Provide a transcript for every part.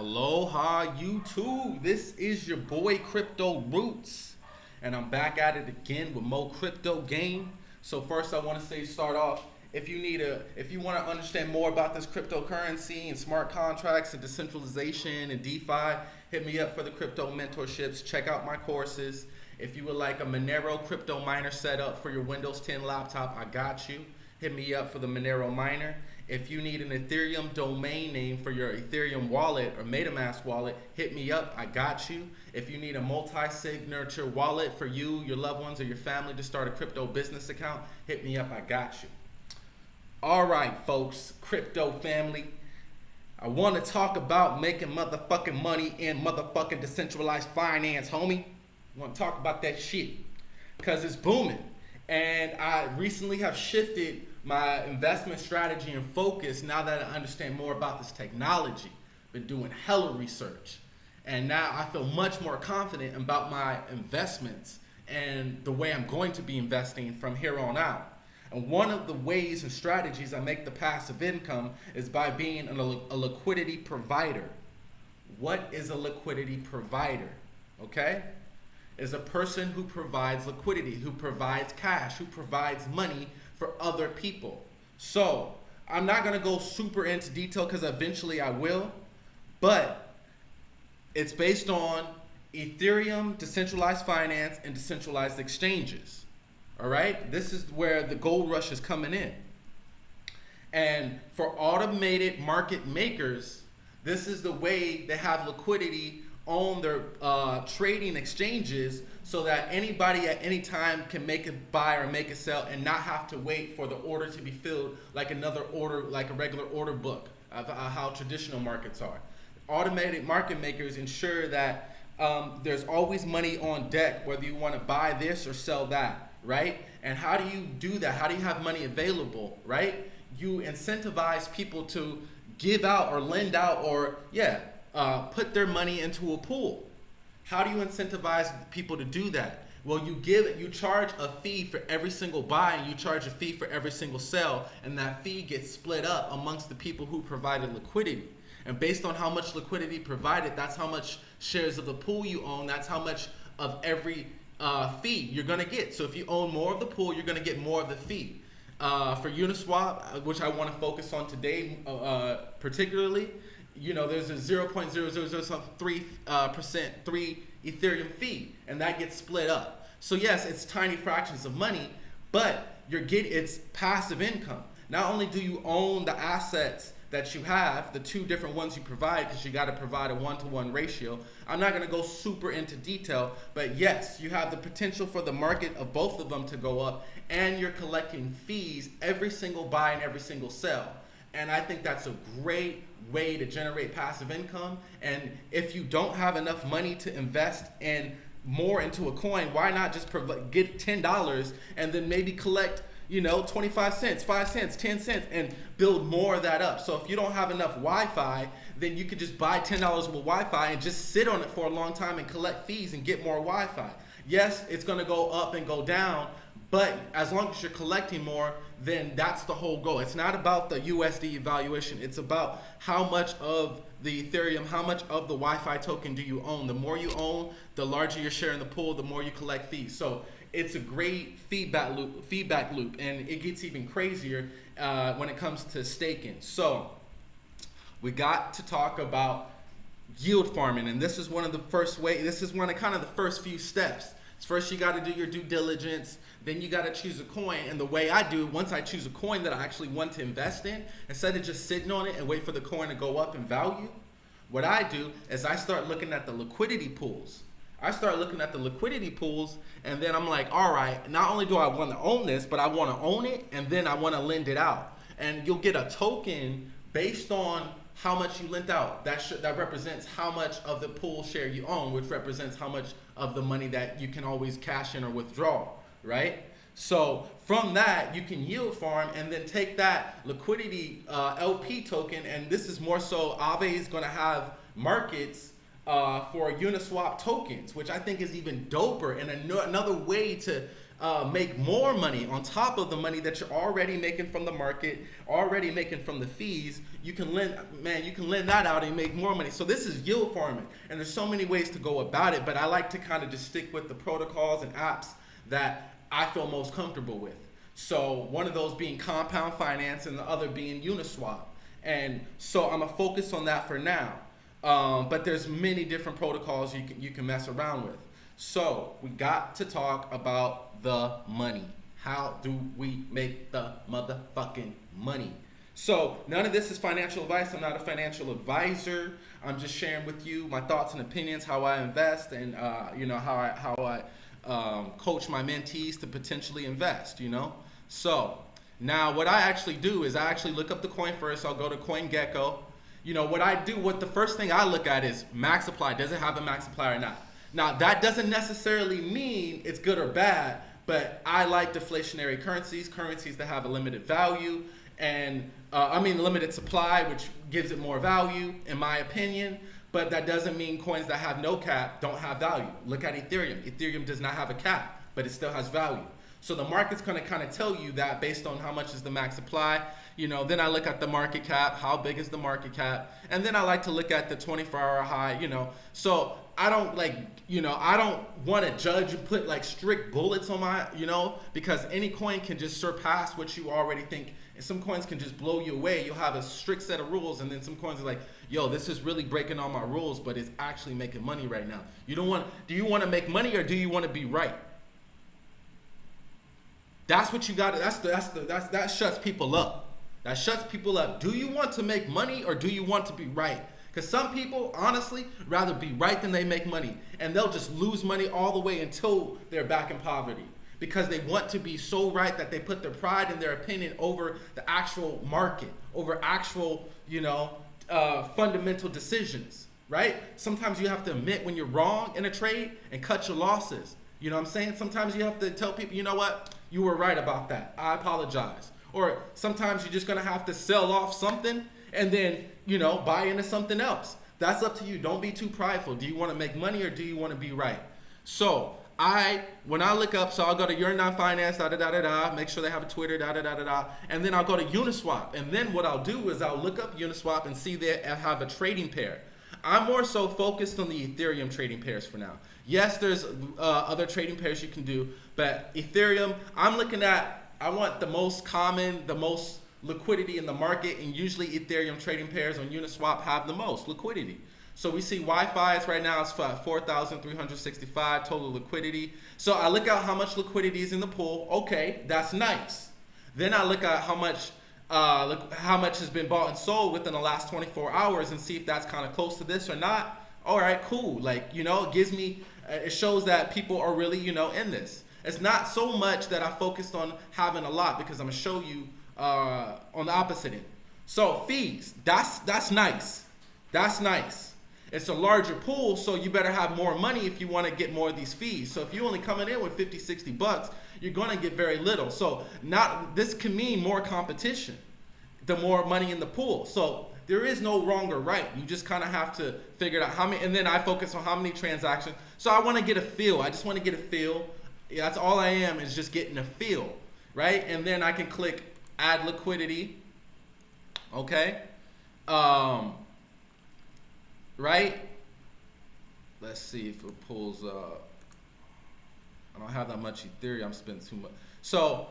Aloha YouTube. This is your boy Crypto Roots. And I'm back at it again with more crypto game. So first I want to say start off if you need a if you want to understand more about this cryptocurrency and smart contracts and decentralization and DeFi, hit me up for the crypto mentorships. Check out my courses. If you would like a Monero crypto miner setup for your Windows 10 laptop, I got you. Hit me up for the Monero miner. If you need an Ethereum domain name for your Ethereum wallet or MetaMask wallet, hit me up. I got you. If you need a multi-signature wallet for you, your loved ones, or your family to start a crypto business account, hit me up. I got you. All right, folks, crypto family. I want to talk about making motherfucking money in motherfucking decentralized finance, homie. I want to talk about that shit because it's booming. And I recently have shifted my investment strategy and focus now that I understand more about this technology. Been doing hella research. And now I feel much more confident about my investments and the way I'm going to be investing from here on out. And one of the ways and strategies I make the passive income is by being a, liquidity provider. What is a liquidity provider? Okay? Is a person who provides liquidity, who provides cash, who provides money for other people. So I'm not gonna go super into detail because eventually I will, but it's based on Ethereum, decentralized finance, and decentralized exchanges. All right, this is where the gold rush is coming in. And for automated market makers, this is the way they have liquidity on their uh, trading exchanges so that anybody at any time can make a buy or make a sell and not have to wait for the order to be filled like another order, like a regular order book, uh, how traditional markets are. Automated market makers ensure that um, there's always money on deck, whether you want to buy this or sell that, right? And how do you do that? How do you have money available, right? You incentivize people to give out or lend out or, yeah, uh, put their money into a pool. How do you incentivize people to do that? Well, you give it you charge a fee for every single buy and you charge a fee for every single sell, and that fee gets split up amongst the people who provided liquidity. And based on how much liquidity provided, that's how much shares of the pool you own. That's how much of every uh, fee you're gonna get. So if you own more of the pool, you're gonna get more of the fee. Uh, for Uniswap, uh, which I want to focus on today, uh particularly, you know, there's a 0.0003 uh, percent three Ethereum fee, and that gets split up. So yes, it's tiny fractions of money, but you're getting it's passive income. Not only do you own the assets that you have, the two different ones you provide, because you got to provide a one-to-one ratio. I'm not going to go super into detail, but yes, you have the potential for the market of both of them to go up, and you're collecting fees every single buy and every single sell. And I think that's a great way to generate passive income. And if you don't have enough money to invest in more into a coin, why not just get $10 and then maybe collect you know, 25 cents, 5 cents, 10 cents, and build more of that up. So if you don't have enough YFI, then you could just buy $10 worth YFI and just sit on it for a long time and collect fees and get more YFI. Yes, it's gonna go up and go down, but as long as you're collecting more, then that's the whole goal. It's not about the USD evaluation. It's about how much of the Ethereum, how much of the YFI token do you own? The more you own, the larger your share in the pool, the more you collect fees. So it's a great feedback loop, feedback loop, and it gets even crazier uh, when it comes to staking. So we got to talk about yield farming, and this is one of the first way. This is one of kind of the first few steps. First, you got to do your due diligence. Then you got to choose a coin. And the way I do, once I choose a coin that I actually want to invest in, instead of just sitting on it and wait for the coin to go up in value, what I do is I start looking at the liquidity pools. I start looking at the liquidity pools and then I'm like, all right, not only do I want to own this, but I want to own it and then I want to lend it out. And you'll get a token based on how much you lent out. That should, that represents how much of the pool share you own, which represents how much of the money that you can always cash in or withdraw, right? So from that, you can yield farm and then take that liquidity uh, LP token. And this is more so Aave is going to have markets uh, for Uniswap tokens, which I think is even doper and another way to uh, make more money on top of the money that you're already making from the market, already making from the fees. You can lend, man, you can lend that out and make more money. So this is yield farming, and there's so many ways to go about it. But I like to kind of just stick with the protocols and apps that I feel most comfortable with. So one of those being compound finance, and the other being Uniswap. And so I'm gonna focus on that for now. Um, but there's many different protocols you can you can mess around with. So we got to talk about the money. How do we make the motherfucking money? So none of this is financial advice. I'm not a financial advisor. I'm just sharing with you my thoughts and opinions, how I invest, and uh, you know how I how I um, coach my mentees to potentially invest. You know. So now what I actually do is I actually look up the coin first. I'll go to CoinGecko you know, what I do, what the first thing I look at is max supply. Does it have a max supply or not? Now, that doesn't necessarily mean it's good or bad, but I like deflationary currencies, currencies that have a limited value, and uh, I mean limited supply, which gives it more value, in my opinion. But that doesn't mean coins that have no cap don't have value. Look at Ethereum. Ethereum does not have a cap, but it still has value. So the market's going to kind of tell you that based on how much is the max supply you know, then I look at the market cap, how big is the market cap? And then I like to look at the 24 hour high, you know. So I don't like, you know, I don't want to judge and put like strict bullets on my, you know, because any coin can just surpass what you already think. And some coins can just blow you away. You'll have a strict set of rules, and then some coins are like, yo, this is really breaking all my rules, but it's actually making money right now. You don't want, do you want to make money or do you want to be right? That's what you got. That's the, that's the, that's, that shuts people up. That shuts people up. Do you want to make money or do you want to be right? Because some people, honestly, rather be right than they make money. And they'll just lose money all the way until they're back in poverty. Because they want to be so right that they put their pride and their opinion over the actual market, over actual, you know, uh, fundamental decisions, right? Sometimes you have to admit when you're wrong in a trade and cut your losses. You know what I'm saying? Sometimes you have to tell people, you know what? You were right about that. I apologize. Or sometimes you're just gonna have to sell off something and then, you know, buy into something else. That's up to you. Don't be too prideful. Do you want to make money or do you want to be right? So I, when I look up, so I'll go to Yearn Finance, da da da da da, make sure they have a Twitter, da da da da da, and then I'll go to Uniswap. And then what I'll do is I'll look up Uniswap and see they have a trading pair. I'm more so focused on the Ethereum trading pairs for now. Yes, there's uh, other trading pairs you can do, but Ethereum, I'm looking at I want the most common, the most liquidity in the market, and usually Ethereum trading pairs on Uniswap have the most liquidity. So we see YFI is right now it's 4,365 total liquidity. So I look at how much liquidity is in the pool. Okay, that's nice. Then I look at how much uh, look how much has been bought and sold within the last 24 hours and see if that's kind of close to this or not. All right, cool. Like you know, it gives me it shows that people are really you know in this. It's not so much that I focused on having a lot because I'm gonna show you uh, on the opposite end. So fees, that's that's nice. That's nice. It's a larger pool, so you better have more money if you want to get more of these fees. So if you're only coming in with 50, 60 bucks, you're gonna get very little. So not this can mean more competition, the more money in the pool. So there is no wrong or right. You just kind of have to figure it out how many, and then I focus on how many transactions. So I want to get a feel. I just want to get a feel yeah, that's all I am is just getting a feel, right? And then I can click add liquidity, okay? Um, right? Let's see if it pulls up. I don't have that much Ethereum, I'm spending too much. So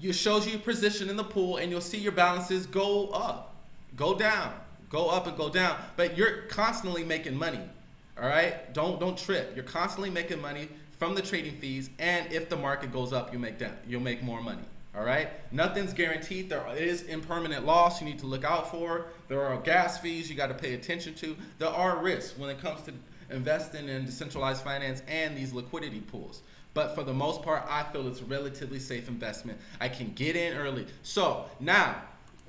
it shows you your position in the pool and you'll see your balances go up, go down, go up and go down, but you're constantly making money. All right, don't don't trip. You're constantly making money from the trading fees, and if the market goes up, you make that you'll make more money. All right, nothing's guaranteed. There is impermanent loss you need to look out for. There are gas fees you got to pay attention to. There are risks when it comes to investing in decentralized finance and these liquidity pools. But for the most part, I feel it's a relatively safe investment. I can get in early. So now,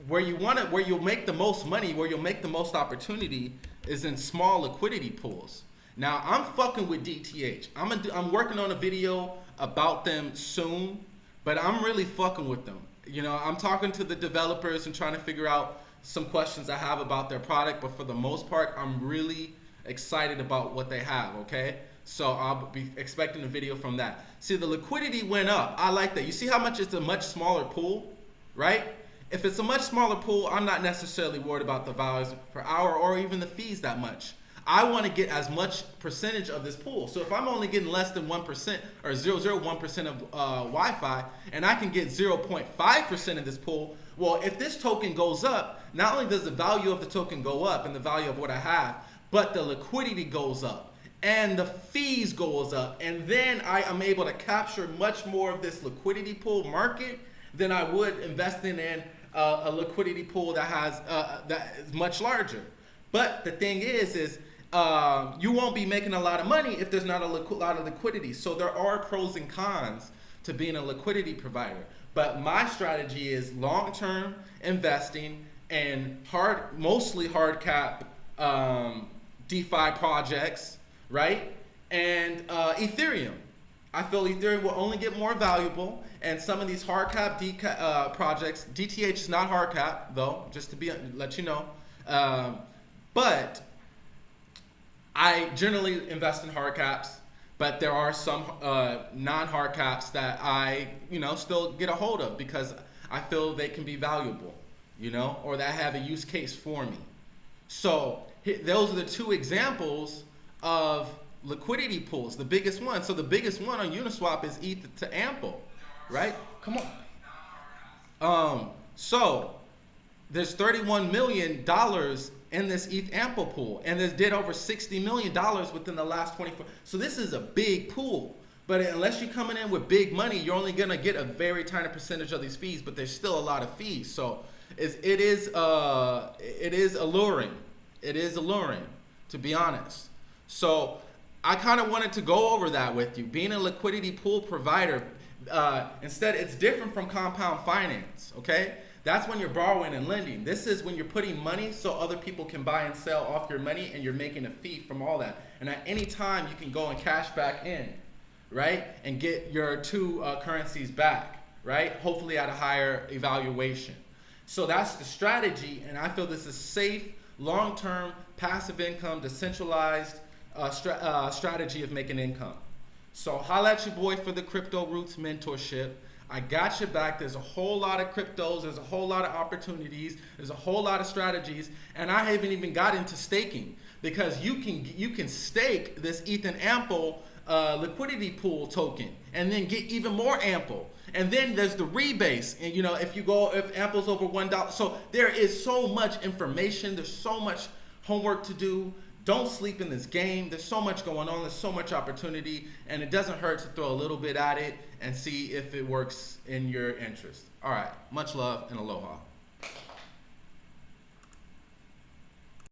where you want to, where you'll make the most money, where you'll make the most opportunity, is in small liquidity pools. Now I'm fucking with DTH. I'm a, I'm working on a video about them soon, but I'm really fucking with them. You know, I'm talking to the developers and trying to figure out some questions I have about their product, but for the most part, I'm really excited about what they have, okay? So I'll be expecting a video from that. See, the liquidity went up. I like that. You see how much it's a much smaller pool, right? If it's a much smaller pool, I'm not necessarily worried about the values per hour or even the fees that much. I want to get as much percentage of this pool. So if I'm only getting less than 1% or 0.01% of uh, YFI and I can get 0.5% of this pool, well, if this token goes up, not only does the value of the token go up and the value of what I have, but the liquidity goes up and the fees goes up. And then I am able to capture much more of this liquidity pool market than I would investing in uh, a liquidity pool that has uh, that is much larger. But the thing is, is uh, you won't be making a lot of money if there's not a lot of liquidity. So there are pros and cons to being a liquidity provider. But my strategy is long-term investing and hard, mostly hard cap um, DeFi projects, right? And uh, Ethereum. I feel Ethereum will only get more valuable, and some of these hard cap uh, projects, DTH is not hard cap though, just to be let you know. Um, but I generally invest in hard caps, but there are some uh, non-hard caps that I, you know, still get a hold of because I feel they can be valuable, you know, or that have a use case for me. So those are the two examples of liquidity pools, the biggest one. So the biggest one on Uniswap is ETH to Ample, right? Come on. Um, so there's 31 million dollars in this ETH Ample pool, and this did over 60 million dollars within the last 24. So this is a big pool. But unless you're coming in with big money, you're only gonna get a very tiny percentage of these fees. But there's still a lot of fees. So it's, it is uh, it is alluring. It is alluring, to be honest. So I kind of wanted to go over that with you. Being a liquidity pool provider, uh, instead, it's different from compound finance, okay? That's when you're borrowing and lending. This is when you're putting money so other people can buy and sell off your money and you're making a fee from all that. And at any time, you can go and cash back in, right? And get your two uh, currencies back, right? Hopefully at a higher evaluation. So that's the strategy, and I feel this is safe, long-term, passive income, decentralized, uh, stra uh, strategy of making income. So holla at your boy for the Crypto Roots mentorship. I got your back. There's a whole lot of cryptos. There's a whole lot of opportunities. There's a whole lot of strategies. And I haven't even got into staking because you can you can stake this Ethan Ample uh, liquidity pool token and then get even more ample. And then there's the rebase. And you know, if you go, if Ample's over $1, so there is so much information. There's so much homework to do. Don't sleep in this game. There's so much going on. There's so much opportunity, and it doesn't hurt to throw a little bit at it and see if it works in your interest. All right. Much love and aloha.